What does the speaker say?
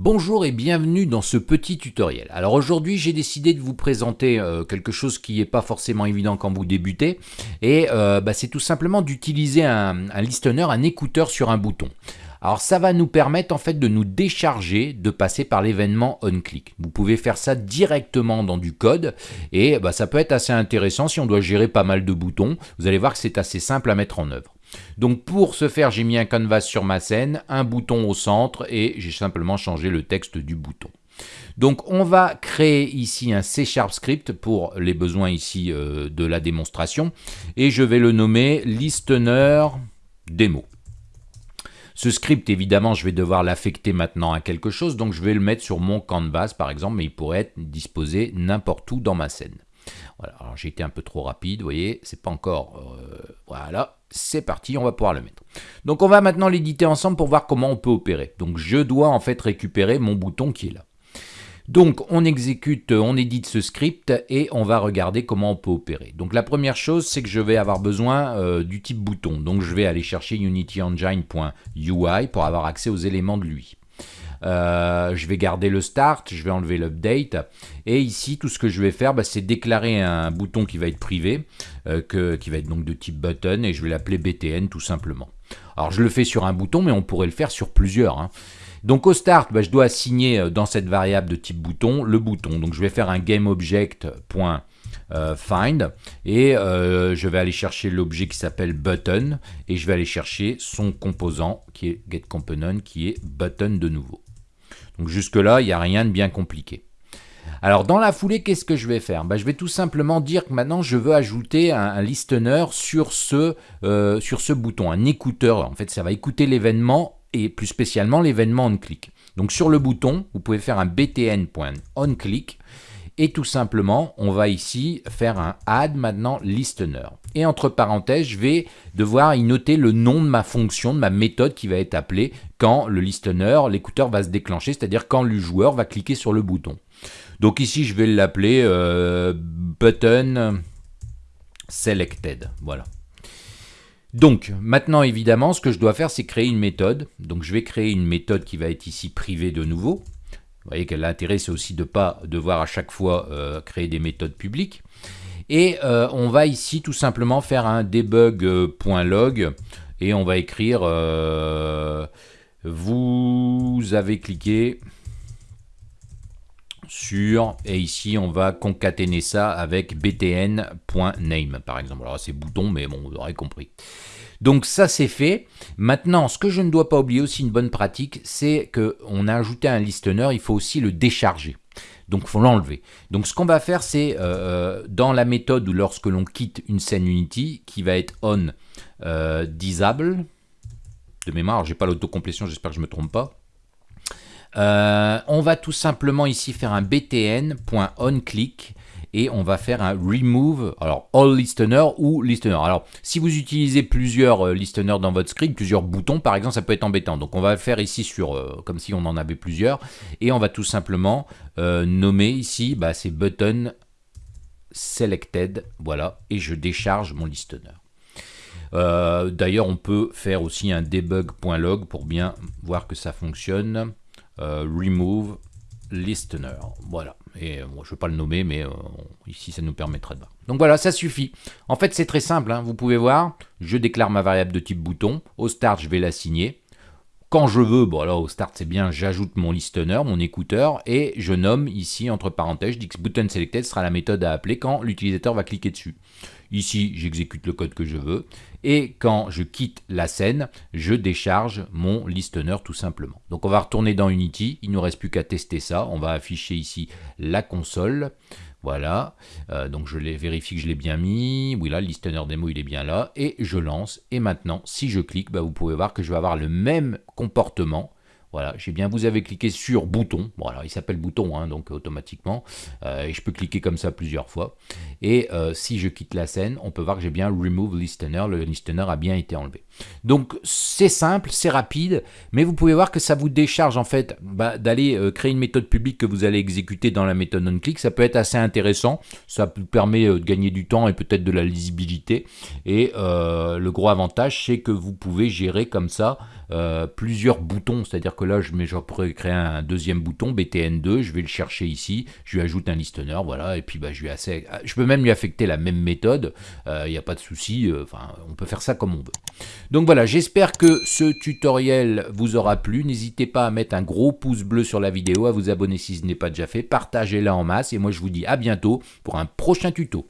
Bonjour et bienvenue dans ce petit tutoriel. Alors aujourd'hui j'ai décidé de vous présenter euh, quelque chose qui n'est pas forcément évident quand vous débutez et euh, bah, c'est tout simplement d'utiliser un, listener, un écouteur sur un bouton. Alors ça va nous permettre en fait de nous décharger de passer par l'événement onClick. Vous pouvez faire ça directement dans du code et bah, ça peut être assez intéressant si on doit gérer pas mal de boutons. Vous allez voir que c'est assez simple à mettre en œuvre. Donc pour ce faire, j'ai mis un canvas sur ma scène, un bouton au centre et j'ai simplement changé le texte du bouton. Donc on va créer ici un C Sharp script pour les besoins ici euh, de la démonstration et je vais le nommer listener démo. Ce script, évidemment, je vais devoir l'affecter maintenant à quelque chose, donc je vais le mettre sur mon canvas, par exemple, mais il pourrait être disposé n'importe où dans ma scène. Alors j'ai été un peu trop rapide, vous voyez, c'est pas encore... Euh, voilà, c'est parti, on va pouvoir le mettre. Donc on va maintenant l'éditer ensemble pour voir comment on peut opérer. Donc je dois en fait récupérer mon bouton qui est là. Donc on exécute, on édite ce script et on va regarder comment on peut opérer. Donc la première chose, c'est que je vais avoir besoin euh, du type bouton. Donc je vais aller chercher unityengine.ui pour avoir accès aux éléments de lui. Euh, je vais garder le start, je vais enlever l'update. Et ici, tout ce que je vais faire, bah, c'est déclarer un bouton qui va être privé, euh, qui va être donc de type button, et je vais l'appeler btn tout simplement. Alors je le fais sur un bouton, mais on pourrait le faire sur plusieurs. Hein. Donc au start, bah, je dois assigner euh, dans cette variable de type bouton le bouton. Donc je vais faire un GameObject.find et je vais aller chercher l'objet qui s'appelle button et je vais aller chercher son composant qui est getComponent qui est button de nouveau. Donc jusque-là, il n'y a rien de bien compliqué. Alors dans la foulée, qu'est-ce que je vais faire? Bah, Je vais tout simplement dire que maintenant je veux ajouter un, listener sur ce, euh, sur ce bouton, un écouteur. En fait, ça va écouter l'événement et plus spécialement l'événement onClick. Donc sur le bouton, vous pouvez faire un btn.onClick et tout simplement, on va ici faire un add maintenant listener. Et entre parenthèses, je vais devoir y noter le nom de ma fonction, de ma méthode qui va être appelée quand le listener, l'écouteur va se déclencher, c'est-à-dire quand le joueur va cliquer sur le bouton. Donc ici, je vais l'appeler euh, button selected. Voilà. Donc, maintenant, évidemment, ce que je dois faire, c'est créer une méthode. Donc, je vais créer une méthode qui va être ici privée de nouveau. Vous voyez que l'intérêt, c'est aussi de ne pas devoir à chaque fois euh, créer des méthodes publiques. Et euh, on va ici tout simplement faire un debug.log et on va écrire euh, vous avez cliqué sur, et ici on va concaténer ça avec btn.name par exemple. Alors c'est bouton, mais bon, vous aurez compris. Donc ça c'est fait. Maintenant, ce que je ne dois pas oublier aussi une bonne pratique, c'est qu'on a ajouté un listener, il faut aussi le décharger. Donc il faut l'enlever. Donc ce qu'on va faire, c'est euh, euh, dans la méthode où lorsque l'on quitte une scène Unity, qui va être on euh, disable, de mémoire, j'ai pas l'autocomplétion, j'espère que je me trompe pas. On va tout simplement ici faire un btn.onClick et on va faire un remove, alors all listener ou listener. Alors si vous utilisez plusieurs euh, listeners dans votre script, plusieurs boutons par exemple, ça peut être embêtant. Donc on va le faire ici sur, euh, comme si on en avait plusieurs, et on va tout simplement euh, nommer ici, bah, c'est button selected, voilà, et je décharge mon listener. D'ailleurs, on peut faire aussi un debug.log pour bien voir que ça fonctionne. Remove listener, voilà. Et euh, je ne vais pas le nommer, mais euh, ici, ça nous permettra de voir. Donc voilà, ça suffit. En fait, c'est très simple. Hein. Vous pouvez voir, je déclare ma variable de type bouton. Au start, je vais l'assigner. Quand je veux, bon alors au start c'est bien, j'ajoute mon listener, mon écouteur, et je nomme ici entre parenthèses, je dis que button selected sera la méthode à appeler quand l'utilisateur va cliquer dessus. Ici, j'exécute le code que je veux. Et quand je quitte la scène, je décharge mon listener tout simplement. Donc on va retourner dans Unity. Il ne nous reste plus qu'à tester ça. On va afficher ici la console. Voilà, euh, donc je vérifie que je l'ai bien mis. Oui, là, le listener démo, il est bien là. Et je lance. Et maintenant, si je clique, bah, vous pouvez voir que je vais avoir le même comportement voilà, j'ai bien, vous avez cliqué sur bouton, voilà, il s'appelle bouton, hein, donc automatiquement, euh, et je peux cliquer comme ça plusieurs fois. Et euh, si je quitte la scène, on peut voir que j'ai bien remove listener, le listener a bien été enlevé. Donc c'est simple, c'est rapide, mais vous pouvez voir que ça vous décharge en fait bah, d'aller euh, créer une méthode publique que vous allez exécuter dans la méthode onClick, ça peut être assez intéressant, ça vous permet de gagner du temps et peut-être de la lisibilité, et le gros avantage c'est que vous pouvez gérer comme ça plusieurs boutons, c'est-à-dire que voilà, je, mets, pourrais créer un deuxième bouton, BTN2, je vais le chercher ici, je lui ajoute un listener, voilà, et puis bah, je, lui je peux même lui affecter la même méthode, il n'y a pas de souci, enfin, on peut faire ça comme on veut. Donc voilà, j'espère que ce tutoriel vous aura plu, n'hésitez pas à mettre un gros pouce bleu sur la vidéo, à vous abonner si ce n'est pas déjà fait, partagez-la en masse, et moi je vous dis à bientôt pour un prochain tuto.